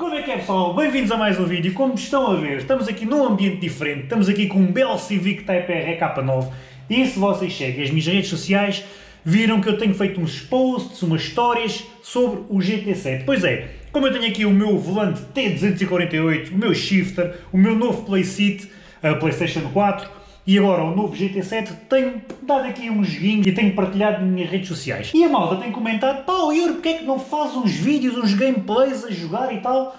Como é que é pessoal? Bem-vindos a mais um vídeo. Como estão a ver, estamos aqui num ambiente diferente, estamos aqui com um belo Civic Type R EK9 e se vocês seguem as minhas redes sociais, viram que eu tenho feito uns posts, umas histórias sobre o GT7. Pois é, como eu tenho aqui o meu volante T248, o meu shifter, o meu novo playseat, a Playstation 4, e agora o novo GT7 tenho dado aqui um joguinho e tenho partilhado nas minhas redes sociais. E a malta tem comentado, pá, Yuri, porque é que não faz uns vídeos, uns gameplays a jogar e tal?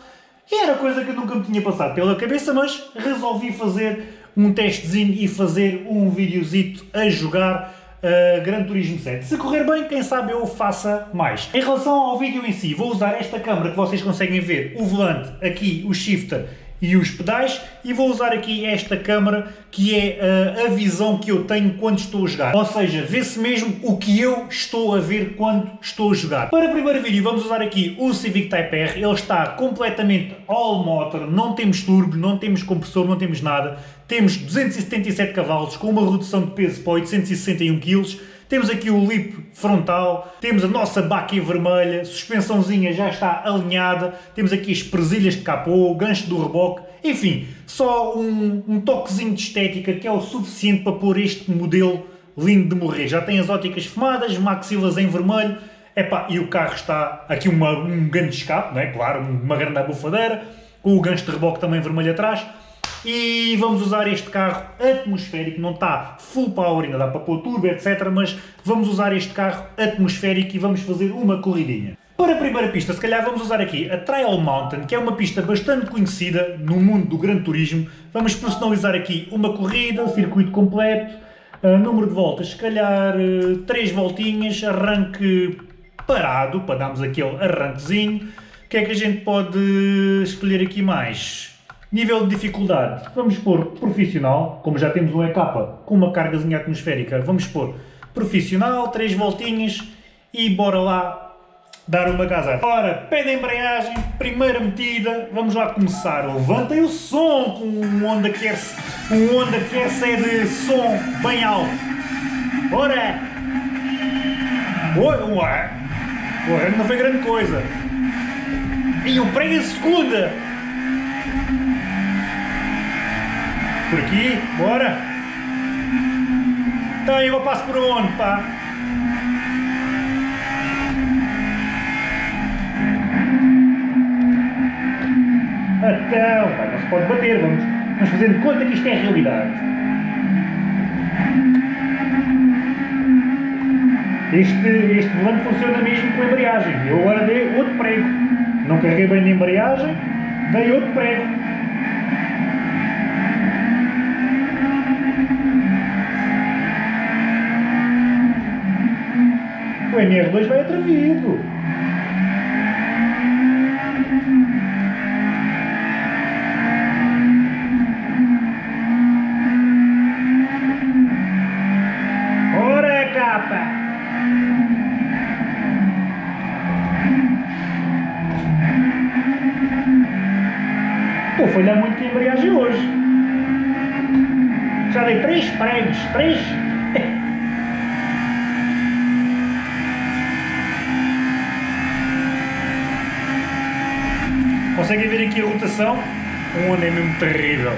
E era coisa que nunca me tinha passado pela cabeça, mas resolvi fazer um testezinho e fazer um videozito a jogar uh, Gran Turismo 7. Se correr bem, quem sabe eu faça mais. Em relação ao vídeo em si, vou usar esta câmera que vocês conseguem ver, o volante, aqui o shifter e os pedais e vou usar aqui esta câmara que é uh, a visão que eu tenho quando estou a jogar. Ou seja, vê-se mesmo o que eu estou a ver quando estou a jogar. Para o primeiro vídeo vamos usar aqui o Civic Type R, ele está completamente all motor, não temos turbo, não temos compressor, não temos nada. Temos 277 cavalos com uma redução de peso para 861 kg temos aqui o lip frontal, temos a nossa baquia vermelha, suspensãozinha já está alinhada, temos aqui as presilhas de capô, gancho do reboque, enfim, só um, um toquezinho de estética que é o suficiente para pôr este modelo lindo de morrer. Já tem as óticas fumadas, maxilas em vermelho, epá, e o carro está aqui uma, um grande escape, não é? claro, uma grande abufadeira, com o gancho de reboque também vermelho atrás, e vamos usar este carro atmosférico, não está full power, ainda dá para pôr turbo, etc, mas vamos usar este carro atmosférico e vamos fazer uma corridinha. Para a primeira pista, se calhar vamos usar aqui a Trial Mountain, que é uma pista bastante conhecida no mundo do Gran Turismo. Vamos personalizar aqui uma corrida, circuito completo, uh, número de voltas, se calhar uh, 3 voltinhas, arranque parado, para darmos aquele arranquezinho. O que é que a gente pode escolher aqui mais? Nível de dificuldade, vamos pôr profissional, como já temos um EK com uma cargazinha atmosférica, vamos pôr profissional, 3 voltinhas e bora lá dar uma casa. Ora, pé de embreagem, primeira metida, vamos lá começar. Levantem o som com um Honda Care, um Honda Care é de som bem alto. Ora! Ué! Ué, não foi grande coisa. E o prego em segunda! Por aqui, bora! Então eu passo por onde, pá? Então, pá, não se pode bater, vamos, vamos fazendo conta que isto é realidade. Este, este volante funciona mesmo com embreagem. Eu agora dei outro prego. Não carreguei bem na embreagem, dei outro prego. O MR2 vai atrevido. Ora, capa! Pô, foi dar muito que embreagem hoje. Já dei três pregos, três Conseguem ver aqui a rotação? Um ano é mesmo terrível.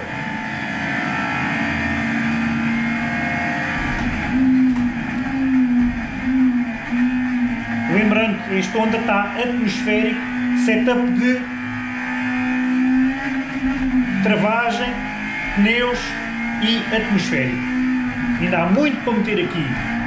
Lembrando, este Honda está atmosférico, setup de travagem, pneus e atmosférico. Ainda há muito para meter aqui.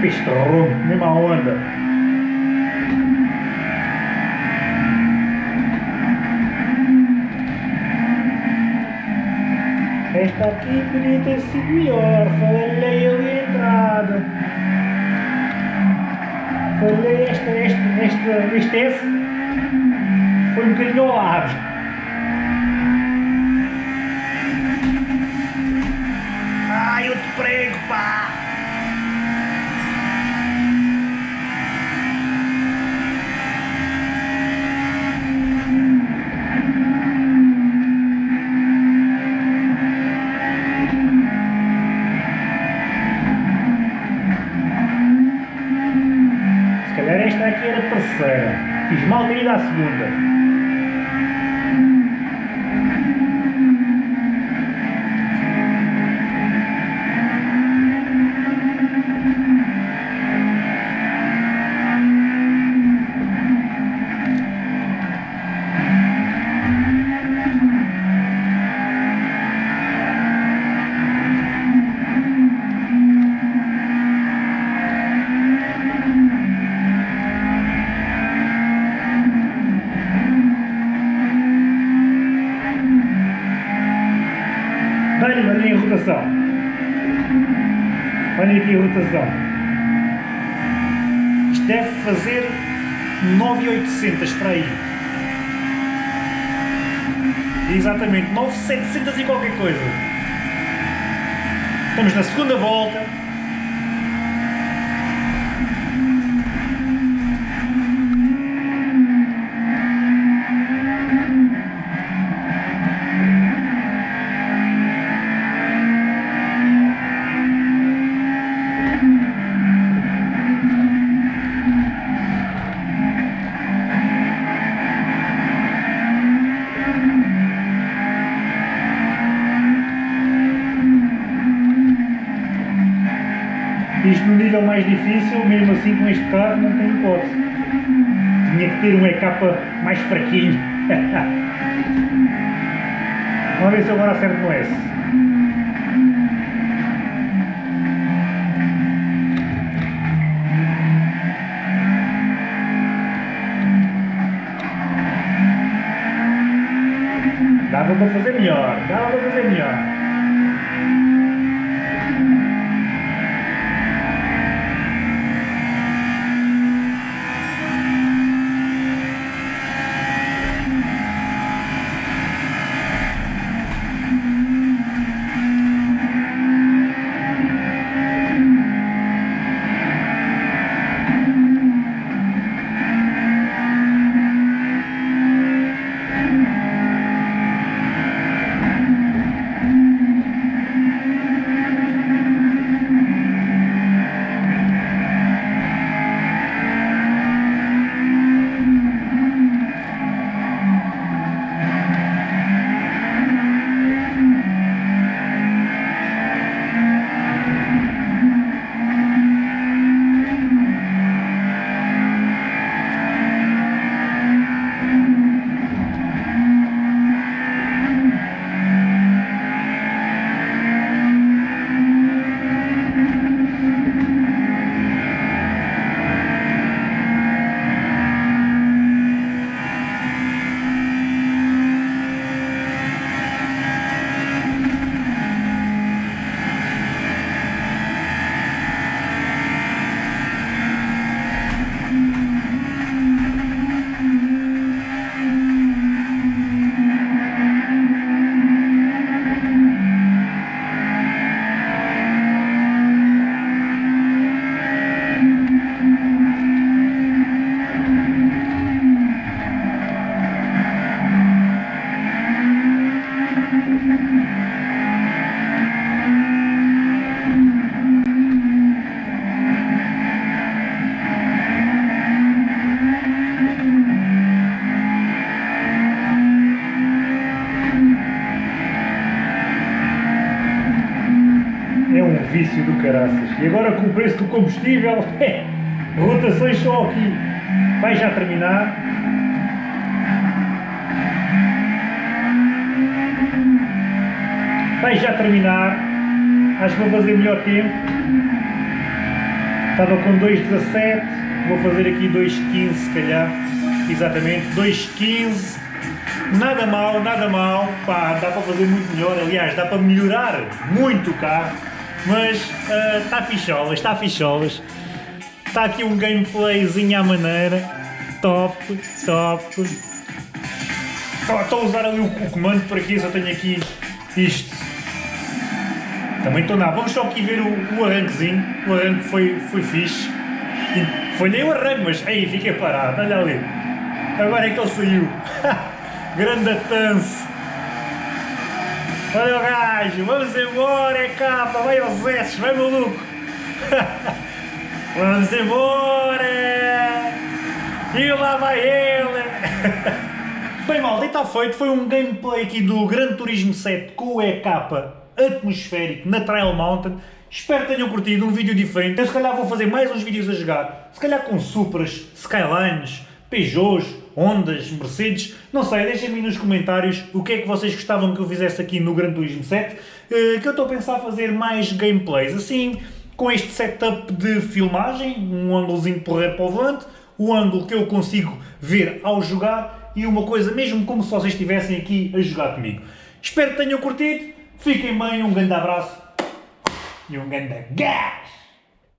Pistrou, mesma onda. Esta aqui podia ter sido melhor, falei ali a entrada. Falei esta, esta, esta, este F foi um bocadinho ao lado. Ido à segunda. Dá-lhe ali em rotação. Olha aqui a rotação. Isto deve fazer 9,800 para aí. Exatamente, 9,700 e qualquer coisa. Estamos na segunda volta. Nível mais difícil, mesmo assim com este carro não tem hipótese. Tinha que ter um EK mais fraquinho. Vamos ver se agora acerto no S. Dava para fazer melhor, dava para fazer melhor. Agora com o preço do combustível, rotações só aqui. Vai já terminar. Vai já terminar. Acho que vou fazer melhor tempo. Estava com 2.17. Vou fazer aqui 2.15 se calhar. Exatamente, 2.15. Nada mal, nada mal. Pá, dá para fazer muito melhor. Aliás, dá para melhorar muito o carro. Mas está uh, ficholas, está ficholas. Está aqui um gameplayzinho à maneira. Top, top. Estou a usar ali o, o comando por aqui, só tenho aqui isto. Também estou na. Vamos só aqui ver o, o arranquezinho. O arranque foi, foi fixe. E foi nem o arranque, mas aí fiquei parado, olha ali. Agora é que ele saiu. Grande tanse. O gajo, vamos embora, é capa, vai S, vai maluco. vamos embora. E lá vai ele! Bem mal, está feito, foi um gameplay aqui do Gran Turismo 7 com o EK atmosférico na Trail Mountain. Espero que tenham curtido um vídeo diferente. Eu se calhar vou fazer mais uns vídeos a jogar, se calhar com Supras, Skylines, Peugeots, Hondas, Mercedes, não sei, deixem-me nos comentários o que é que vocês gostavam que eu fizesse aqui no Gran Turismo 7, eh, que eu estou a pensar fazer mais gameplays, assim, com este setup de filmagem, um ângulozinho porreiro para o volante, o ângulo que eu consigo ver ao jogar e uma coisa mesmo como se vocês estivessem aqui a jogar comigo. Espero que tenham curtido, fiquem bem, um grande abraço e um grande gás!